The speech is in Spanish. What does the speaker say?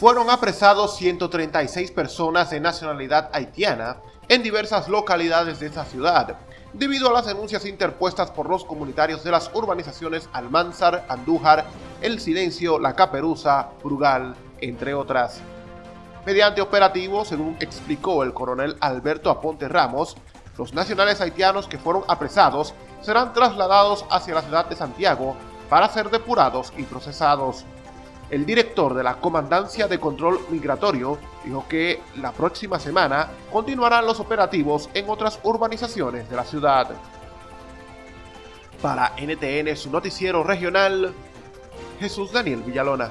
fueron apresados 136 personas de nacionalidad haitiana en diversas localidades de esa ciudad, debido a las denuncias interpuestas por los comunitarios de las urbanizaciones Almanzar, Andújar, El Silencio, La Caperuza, Brugal, entre otras. Mediante operativo, según explicó el coronel Alberto Aponte Ramos, los nacionales haitianos que fueron apresados serán trasladados hacia la ciudad de Santiago para ser depurados y procesados. El director de la Comandancia de Control Migratorio dijo que la próxima semana continuarán los operativos en otras urbanizaciones de la ciudad. Para NTN, su noticiero regional, Jesús Daniel Villalona.